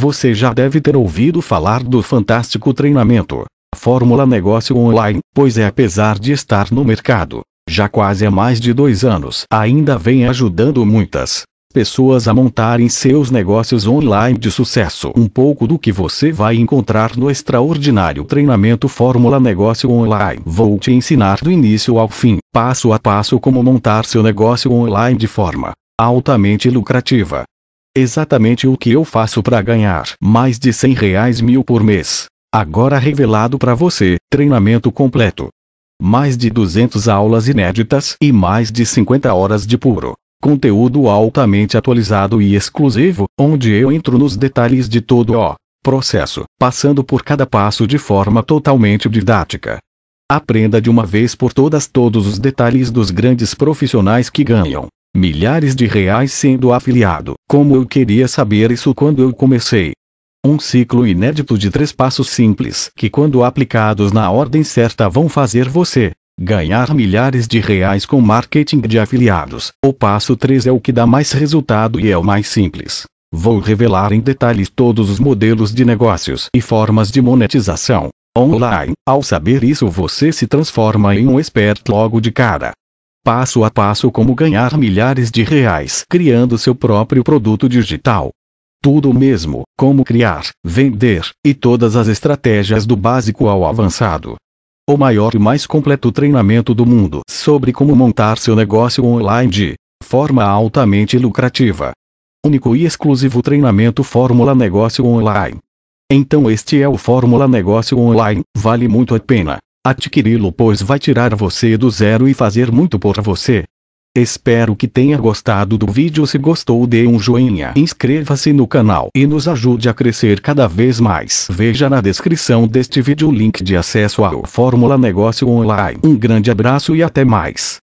Você já deve ter ouvido falar do fantástico treinamento, Fórmula Negócio Online, pois é apesar de estar no mercado, já quase há mais de dois anos, ainda vem ajudando muitas pessoas a montarem seus negócios online de sucesso. Um pouco do que você vai encontrar no extraordinário treinamento Fórmula Negócio Online. Vou te ensinar do início ao fim, passo a passo como montar seu negócio online de forma altamente lucrativa. Exatamente o que eu faço para ganhar mais de 100 reais mil por mês. Agora revelado para você, treinamento completo. Mais de 200 aulas inéditas e mais de 50 horas de puro conteúdo altamente atualizado e exclusivo, onde eu entro nos detalhes de todo o processo, passando por cada passo de forma totalmente didática. Aprenda de uma vez por todas todos os detalhes dos grandes profissionais que ganham milhares de reais sendo afiliado, como eu queria saber isso quando eu comecei. Um ciclo inédito de três passos simples que, quando aplicados na ordem certa, vão fazer você ganhar milhares de reais com marketing de afiliados. O passo 3 é o que dá mais resultado e é o mais simples. Vou revelar em detalhes todos os modelos de negócios e formas de monetização online. Ao saber isso, você se transforma em um expert logo de cara. Passo a passo como ganhar milhares de reais criando seu próprio produto digital. Tudo mesmo, como criar, vender, e todas as estratégias do básico ao avançado. O maior e mais completo treinamento do mundo sobre como montar seu negócio online de forma altamente lucrativa. Único e exclusivo treinamento Fórmula Negócio Online. Então este é o Fórmula Negócio Online, vale muito a pena adquiri-lo pois vai tirar você do zero e fazer muito por você. Espero que tenha gostado do vídeo. Se gostou dê um joinha inscreva-se no canal e nos ajude a crescer cada vez mais. Veja na descrição deste vídeo o link de acesso ao Fórmula Negócio Online. Um grande abraço e até mais